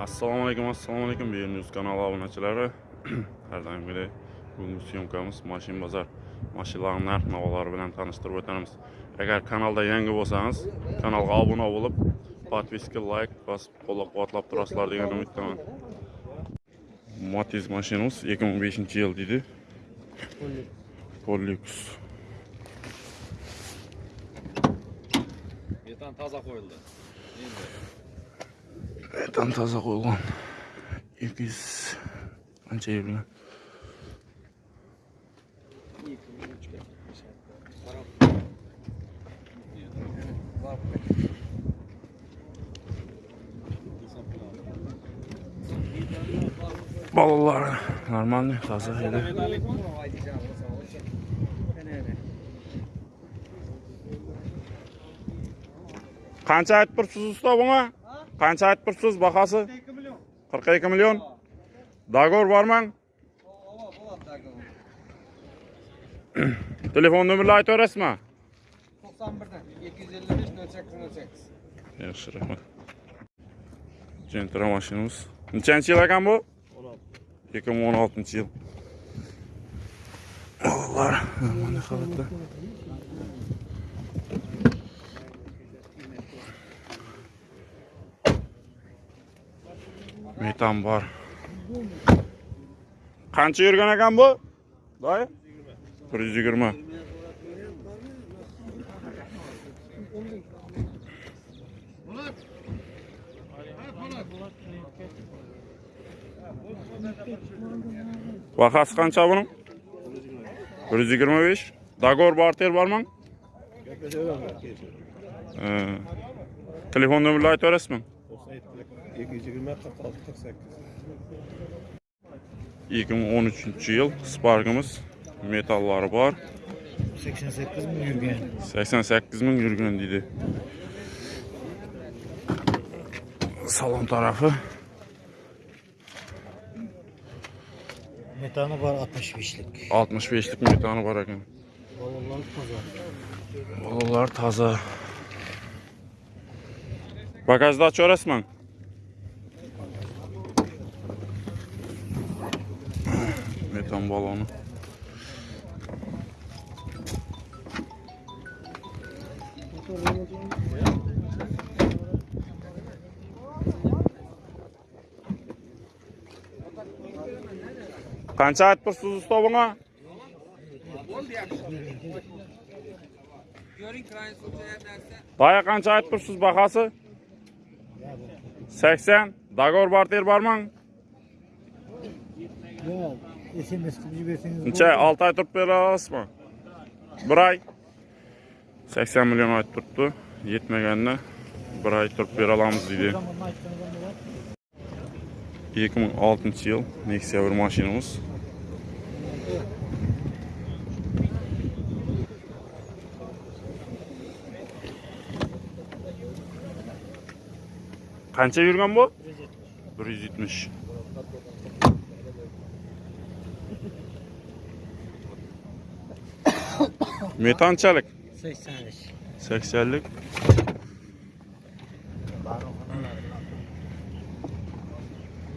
assalomu alaykum assalomu alaykum News kanali obunachilari har doimgidek bugungi syomkamiz mashina bozor. Mashinalarning narx navolari bilan tanishtirib o'tamiz agar kanalda yangi bo'lsangiz kanalga obuna bo'lib podpiska layk bosib qo'llab quvvatlab turasizlar degan umiddaman. Matiz mashinamiz 2005 yil deydi. Polux. Metan toza qo'yildi. Endi там таза қойылған екі жүз қанша елу балалары нормалды, таза еді қанша айтып тұрсыз ұста qancha aytib turibsiz bahosi? Qirq ikki million. Договор bormi telefon nomerni aytaverasizmi to'qson birdan. Ikki yuz ellik besh nol sakkiz nol sakkiz yaxshi rahmat. Jentra mashinamiz nechanchi yil ekan bu? O'n olti. Ikki ming o'n oltinchi yil. Allah, ne halatlar. Metan bor. Qancha yurgan ekan bu? Doy bir yuz yigirma. Qancha buning? Bir yuz yigirma besh. Barter bormi telefon nomerini aytaverasizmi 220 46 48 2013 yıl Spark'ımız metalları var. 88 mi yurgan 88 bin yürgün dedi. Salon tarafı metanı var 65'lik 65'lik metanı var ekan. balalar toza Balalar taze. Bagajda açıyor resmen. Metan balonu. Qancha aytib tursiz usta derse. Daya qancha aytib tursiz bahası? 80. Dogovor barter bormi? смс қылып жіберсеңіз неше алты ай тұрып бере аласыз ба бір ай сексен миллион айтып тұрыпты жетмегеніне бір ай тұрып бере аламыз дейді екі мың алтыншы жыл нексия бір машинамыз қанша жүрген бұл бір жүз Met 80. 80'lik. 80lik.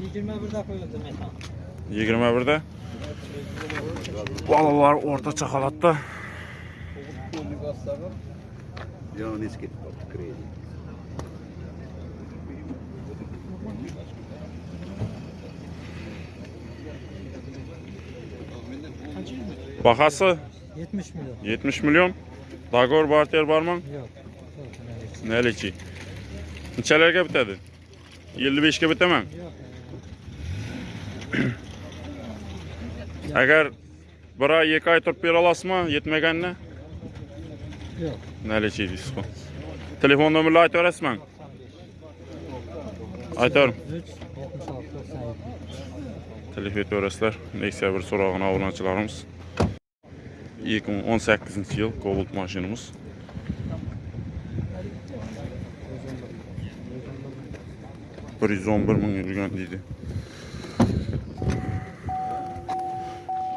yigirma birda qo'yildi metan 21'de? orta çakalatta. o'rtacha ketib bahasi 70 milyon 70 milyon. Dogovor barter bormi? yo'q Nelichi? Nechalarga bitadi? 55 ga bitaman. Agar bir oy, ikki oy turib bera olasizmi yetmaganda? yo'q Nelichi deysiz bu. Telefon nomerini aytaverasizmi? Aytaverim. 3 76 97 Telefon etaverasizlar. Nexia bir so'rog'ini obunachilarimiz. 2018 yil Cobalt bir ming yurgan deydi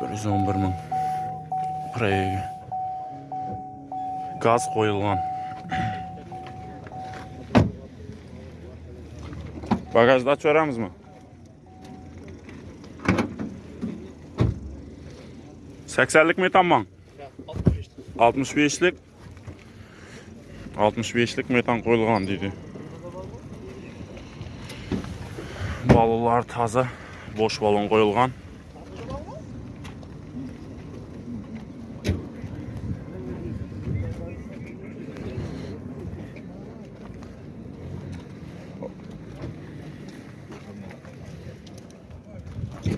bir yuz o'n bir ming Prega. gaz qo'yilgan Bagajda açıp veramizmi? 80'lik metan 65-лік 65-лік метан қойылған дейді балылар таза бош балон қойылған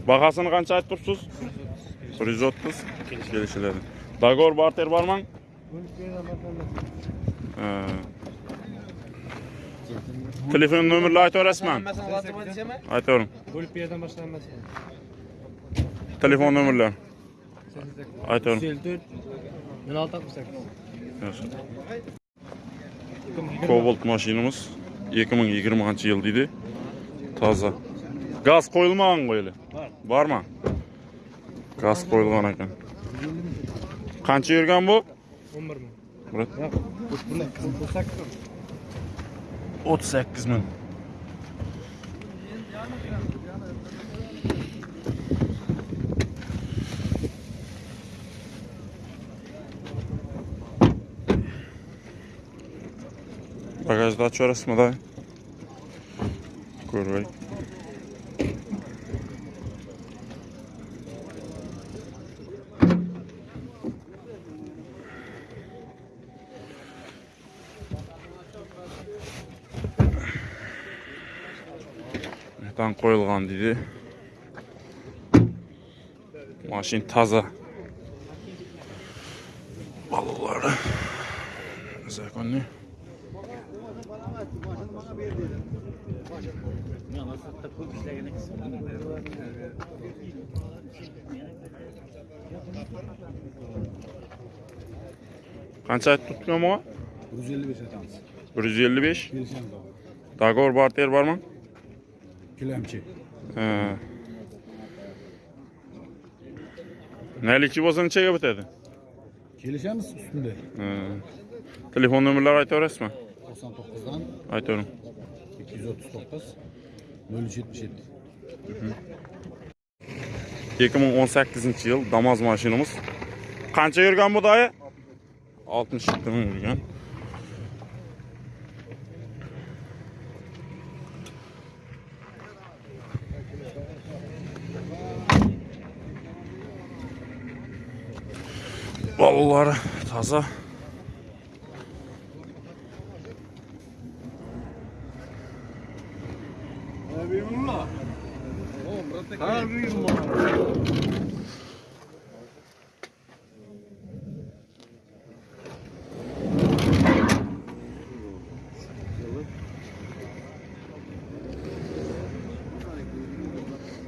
бағасын қанша айтып тұрсыз 130 отыз Dagor barter barmı? Ee, Telefon WhatsApp'a diyeceğim. Aytaverim. Bölüp bir yerden başlanmaz. Telefon nomerleri. Aytaverim. 154 16 68. Yaxshi. Cobalt mashinamiz 2020 yil deydi. Toza. Gaz qo'yilmagan qo'yili. Bormi? Gaz qo'yilgan ekan. Qancha yurgan bu? 11 ming. Murat. Buni qilsak 38 ming. Bagajda açıyoruz da? Ko'rmay. Metan qo'yilgan deydi. Mashin toza. Balollari. Zakonli. Qancha tutgan bu? 155 atamiz. 155. Kelishamiz. Dagor barter bormi? Kilamchi. Ha. Nelikchi bo'lsa nechaga bitadi? Kelishamiz ustunda. Telefon nomerlari aytaverasizmi? 99dan Aytavering. 239 077. 2018 yil Damas mashinamiz. Qancha yurgan bu doyi? 67 ming yurgan. Balollari toza.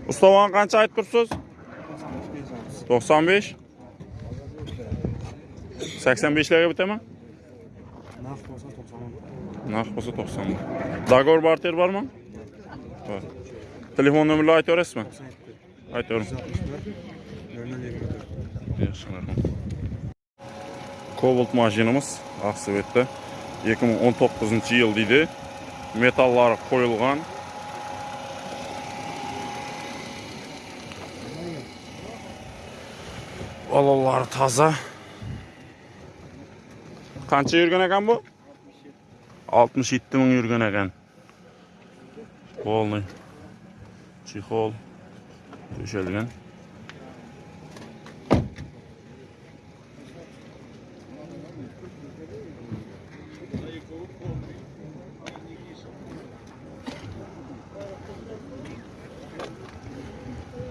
Ustavan qancha aytib tursiz? 95. 85'lere biter mi? нақ болса 90 Nakit olsa 90 Dagor barter var телефон Var. Telefon nömrünü ayet öğretsin mi? Ayet öğretsin. Yaxşı, mərhum. Cobalt maşinimiz Aksovet'te 2019 yıl deydi. Metalları koyulgan. Balaları taza қанша жүрген екен бұл 67. жеті мың жүрген екен полный чехол төшелген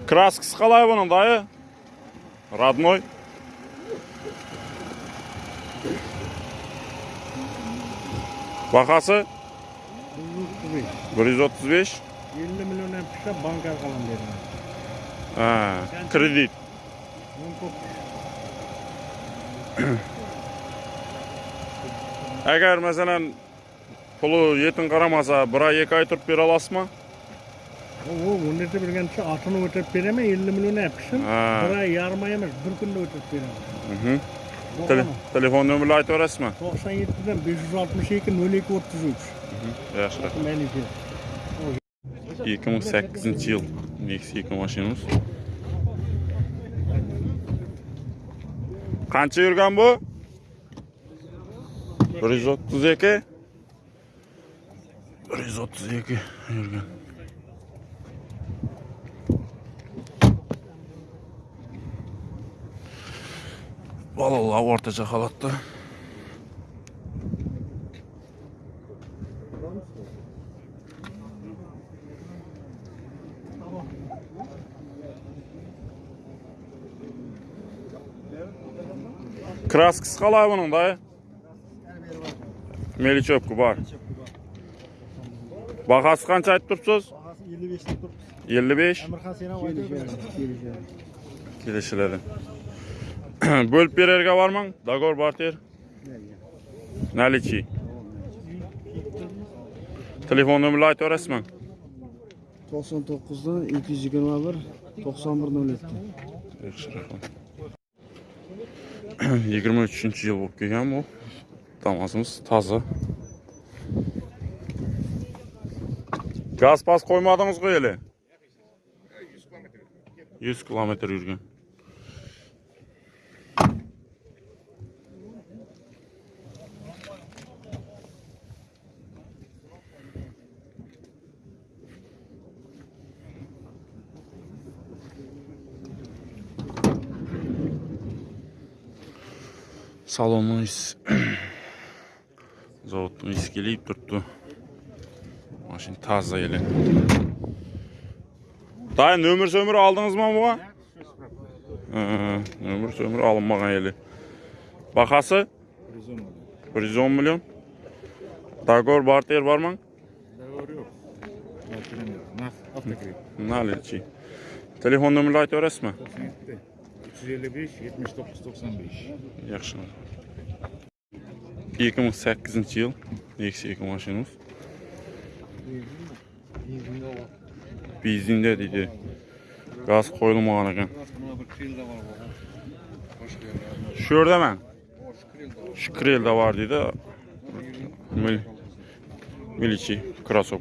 краскасы қалай бұның дайы родной Бағасы? 135. 50 миллион пішті банк арқалан берді. А, кредит. Әгер, мәселен, пұлы етін қарамаса, бұра екі ай тұрып бер аласы ма? Ол, өнерді білген түші, атыны өтіп береме, 50 миллион әпішім, бұра ярмай емес, бір күнді өтіп береме. Үхым. telefon nomerini aytaverasizmi to'qson yettidan besh yuz oltmish ikki yaxshi rahmat maniki ikki ming sakkizinchi yil nexia mashinamiz qancha yurgan bu bir yuz o'ttiz ikki bir yuz o'ttiz ikki yurgan балалы орташа қалатты. Краска қалай бұның да? Мелечопка бар. Бағасы қанша айтып тұрсыз? 55-ті тұр. 55. Амархасына Bo'lib bererga bormang. Dagor barter. Nalichi. Telefon nomerini aytib berasizmi? 99 dan 221 91 07. Yaxshi rahmat. 23 yil bo'lib kelgan bu. Damasimiz toza. Gaz pas qo'ymadingiz ku eli. 100 kilometr yurgan. Salonun is Zavodun iskeleyip turttu. Maşın taze eli. Dayı nömür sömür aldınız mı? Ee, nömür sömür alınmagan eli. Bakası? 110 milyon. Dagor barter var mı? Nalici. Telefon nömrünü aytib berasizmi? 355 79 95. Yaxshi. 2008 yıl Meksika maşinamiz. Benzinde dedi. Gaz qo'yilmagan ekan. Shu yerdaman. Shu krelda bor. Mil Milichi krasov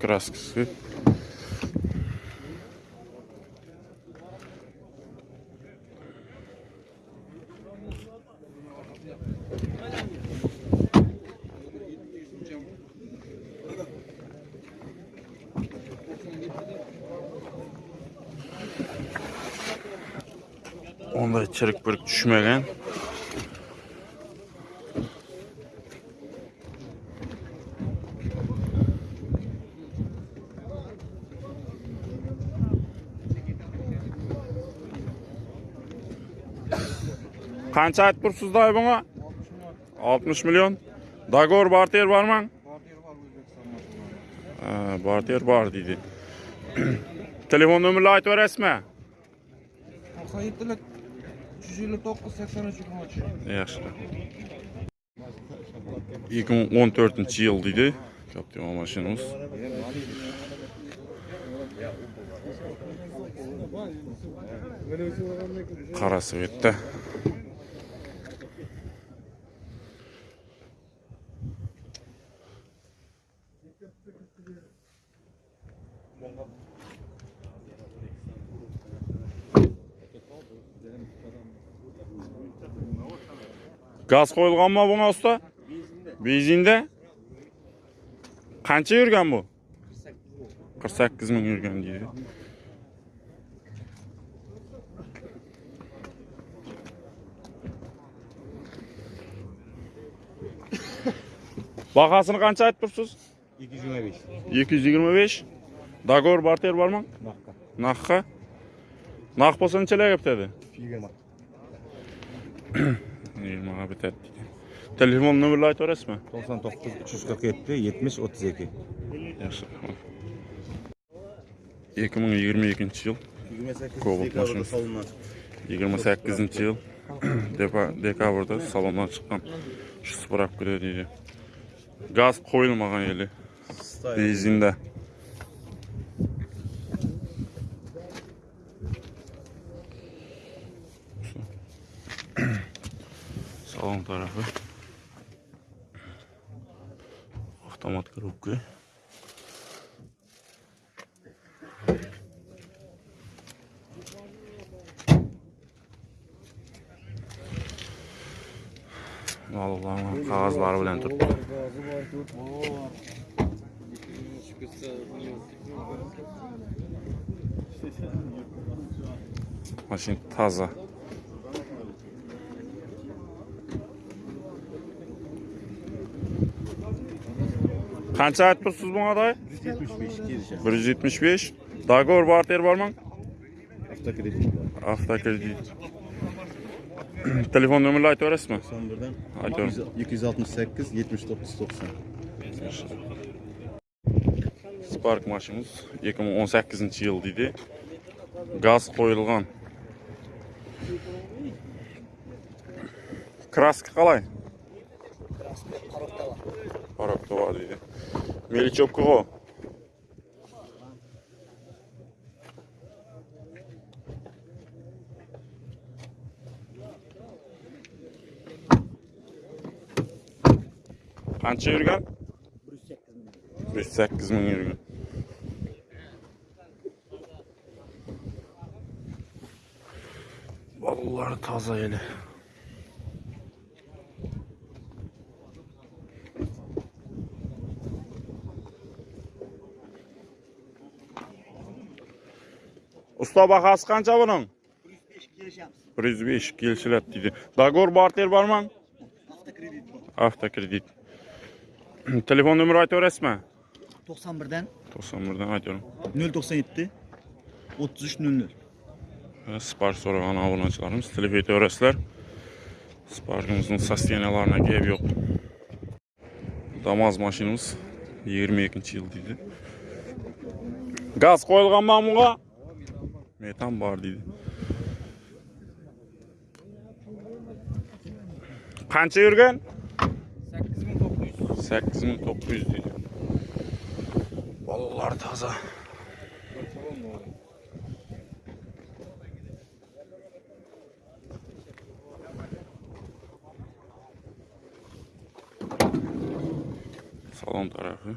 kraskasi. Onda içerik bir düşmegen. Qancha aytib turibsiz doy bunga? 60 milyon. Dagor barter bormi? Barter bor deydi. Telefon nomerini aytib berasizmi? 97 359-83 2014-yil deydi. машинамыз газ қойылған ма бұңа ұста? Бензинде. Қанша жүрген бұл? қырық сегіз мың жүрген дейді. Бағасын қанша айтып тұрсыз? екі жүз жиырма беш екі жүз жиырма беш договор бартер бар ма? Наққа. Наққа. Нақ болса muhabbet ettik. Telefon numarayı orası mı? 99 347 70 32. Yaxşı. 2022 yıl. 28 декабрда салоннан 28 yıl. декабрда салоннан шыққан жүз сұрап келеді газ қойылмаған елі бензинда Salon tarafı. автомат коробка Балаларның kağızları bile тұрды. Maşin таза. Әні сәйттіп құрсыз бұға дайын? 175 кезе жаңыз. 175 кезе жаңыз. Дағы өр барты ер бар маң? Афта кеде Телефон нөмірлі айты өресіп ма? Айты өресіп ма? Айты өресіп. 268, 7990 кезе жаңыз. 268, 7990 кезе жаңыз. Спарк машымыз 2018-інші үлдейді. Қаз deydi. Melichopkaga. Qancha yurgan? 108 ming yurgan. Ballar toza eli. Usta бағасы қанша бұның? 105 келшілет дейді. Дагор бартер бар ма? Автокредит бар. Автокредит. Телефон нөмірі айта өресі ме? 91-ден. 91-ден айтамын. 097 3300. Sipariş soran abunəçilərimiz Телефон etə өресілер. Siparişimizin sosteniyalarına qeyb ек. Дамаз машинымыз 22-ci il Газ қойылған qoyulğan mamuğa Metan bor deydi. Qancha yurgan? 8900. 8900 deydi. Bolalar toza. Salon tarafı.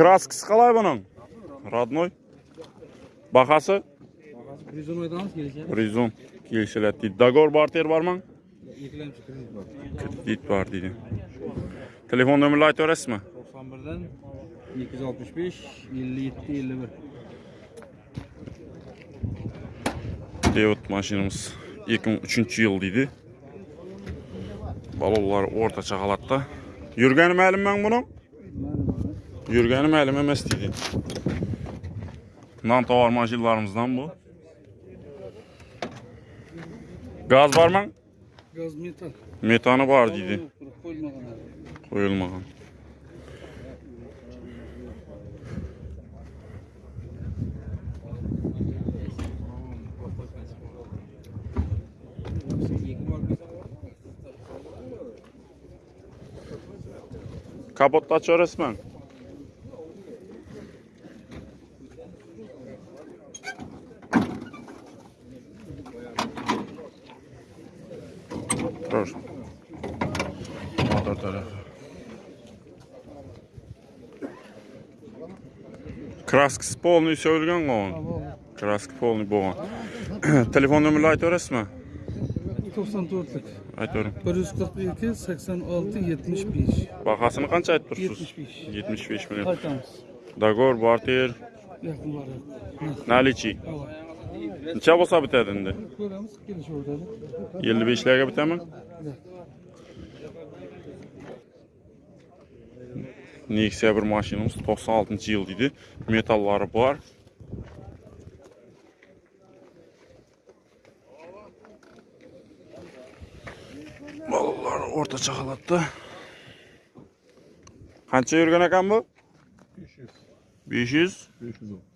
Kraskisi qalay bunun? Radnoy. Baxası? Baxası Rizonoydan az gelişir. Rizon gelişirlətdi. Dagor barter varmı? Yetiləmçi kredit var. Kredit. Telefon nömrəli aytı verəsiz mi? 91-dən 265 57 51. Devot maşinamız 2003-cü il deydi. Balovlar ortaça qalatda. Yurgani məlum mən bunun? Yurgani ma'lum emas deydi. Non tovar mashinalarimizdan bu. Gaz bormi? Gaz metal. Metani bor deydi. Qo'yilmagan. Qo'yilmagan. Kapotni ochaverasizmi? Proszę. kraskasi полный все o'rgangan Краска полный bo'lgan telefon nomerini aytaverasizmi to'qson to'rtlik aytavering 142 86 75. ikki sakson olti yetmish besh bahosini qancha aytib tursiz yetmish besh yetmish besh barter наличий necha bo'lsa bitadi endi ko'ramiz kelishib o'tadi Nexia bir maşınımız 96-cı il idi. Metalları var. Balalar orta çakalatda. Kaça yürgen bu? 500. 500. 510.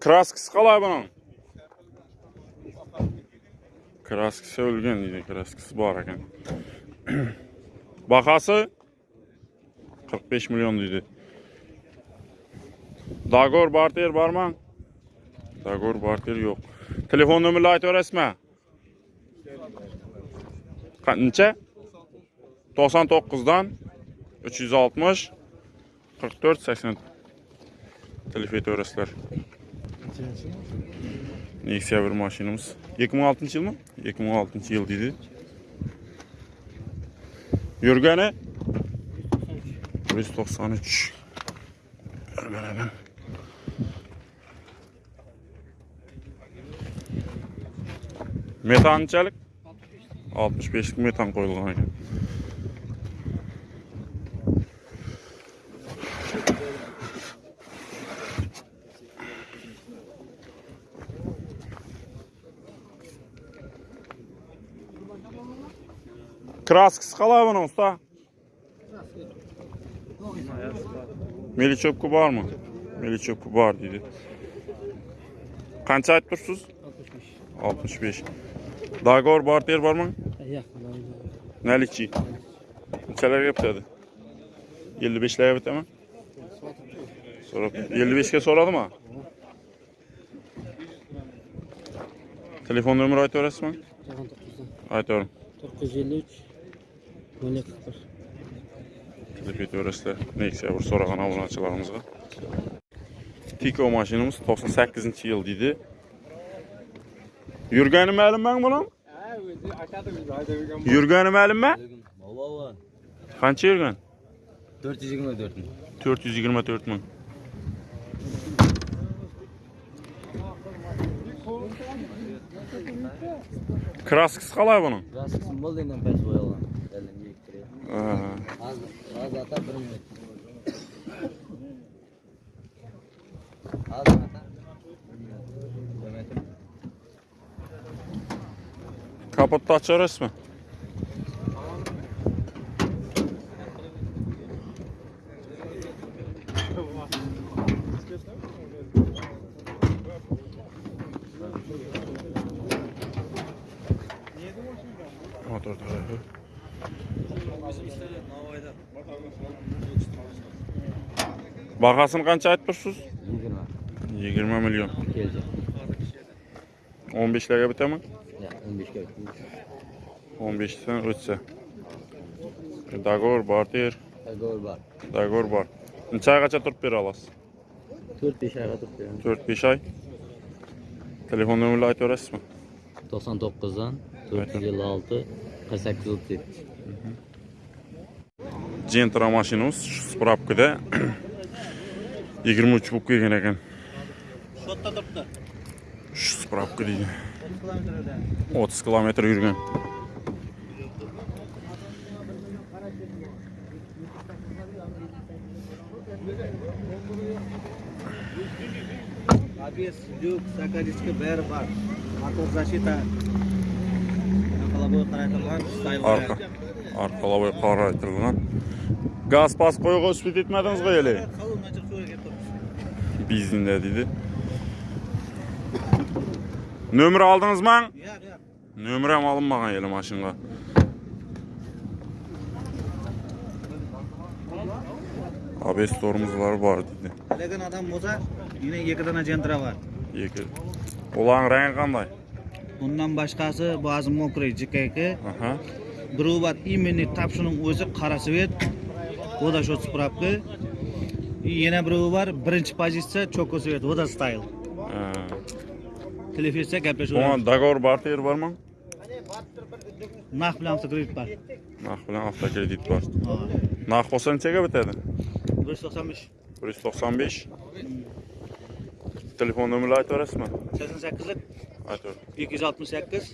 Kraskisi qalay buning? Kraskisi o'lgan deydi, kraskisi bor ekan. Bahası 45 milyon deydi. Dagor barter barmı? Dagor barter yok. Telefon nömrünü aytaverasizmi? Qancha? 99'dan 360 44 80 telefon etaverasizlar. Nexia bir mashinamiz. 2006 yil mi? 2006 yil deydi. Yurgani 193. Hemen hemen. Metançalik 65 metan qo'yilgan ekan. Kraskisi qalay buni usta? Melichopku bormi? Melichopku bor deydi. Qancha aytib tursiz? 65. Dagor barter bormi? Nalichi. Nechalarga bitadi? 55 larga bitami? So'rab 55 ga so'radimi? Telefon nomeri aytaverasizmi? Aytavering. 953 12 Telefon etaverasizlar. Nexia bir so'ragan obunachilarimizga. Tiko mashinamiz 98 yil deydi. Yurgani ma'lummi buni? Yurgani ma'lummi? Qancha yurgan? 424 ming. 424 ming. Kraskisi qalay buni? Raskisi bo'ldidan pes bo'yalgan. Elim yektirib. Ha. Hozir hozir ata 1 minut. Bahasını qancha aytib tursiz? 20. 20 million. Keldi. 15 larga bitami? Ya 15 ga. 15 dan o'tsa. Dagor, barter, Gol bor. dagor bor. Necha oygacha turib bera olasiz? 4-5 oyga turibdi. 4-5 oy. Telefon nomerini aytaverasizmi? 99dan 456 48 37. Gentra mashinamiz shu spravkada жиырма үш болып келген екен шотта тұрыпты үш жүз правка дейді отыз километр жүрген обвес люк сокодискі бәрі бар мотор защита қарайтылған газ пас қоюға өспей кетмедіңіз ғой әлі биізінде дейді нөмір алдыңыз ма иә иә нөмірем алынбаған елі машинаға обесторымызлар бар дейді білетін адам болса менен екі дана жентра бар екі олардың рәңі қандай бұндан басқасы базы мокрый жкк біреу бар именно тапшының өзі қара цвет вода счет справка И yana birovi bor birinchi pozitsiya choko svet voda style telefizsiya gaplashaveramiz договор barter bormi narx bilan avtokredit bor narx bilan avtokredit bor narx bo'lsa nechaga bitadi bir yuz to'qson besh bir yuz to'qson besh telefon nomerini aytaverasizmi sakson sakkizlik ikki yuz oltmish sakkiz